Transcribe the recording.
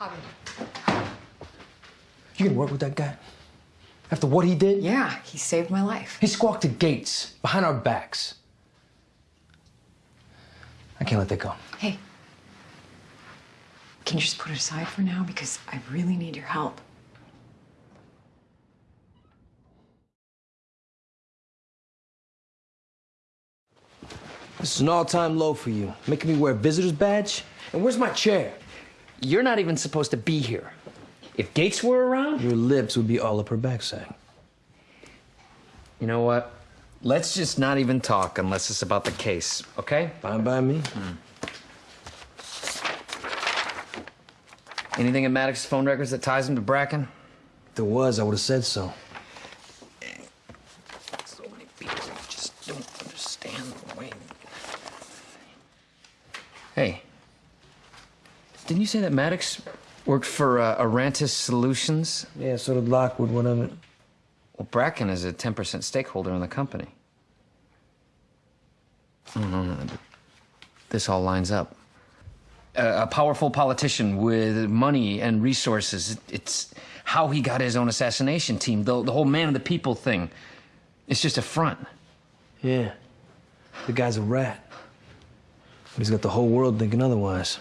Javi. You can work with that guy? After what he did? Yeah, he saved my life. He squawked to Gates behind our backs. I can't let that go. Hey, can you just put it aside for now? Because I really need your help. This is an all-time low for you. Making me wear a visitor's badge? And where's my chair? You're not even supposed to be here. If Gates were around, Your lips would be all up her backside. you know what? Let's just not even talk unless it's about the case, okay? Fine by me. Hmm. Anything in Maddox's phone records that ties him to Bracken? If there was, I would have said so. So many people just don't understand the way. Hey, didn't you say that Maddox worked for uh, Arantis Solutions? Yeah, so did Lockwood, one of it. Well, Bracken is a 10% stakeholder in the company. No, no, no. This all lines up. A, a powerful politician with money and resources. It's how he got his own assassination team. The, the whole man of the people thing. It's just a front. Yeah. The guy's a rat. But he's got the whole world thinking otherwise.